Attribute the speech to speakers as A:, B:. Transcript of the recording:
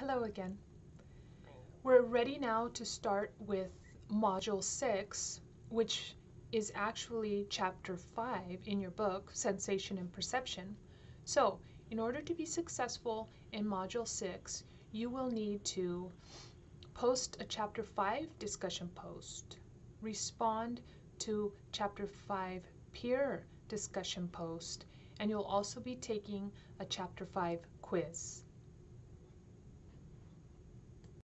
A: Hello again. We're ready now to start with Module 6, which is actually Chapter 5 in your book, Sensation and Perception. So, in order to be successful in Module 6, you will need to post a Chapter 5 discussion post, respond to Chapter 5 peer discussion post, and you'll also be taking a Chapter 5 quiz.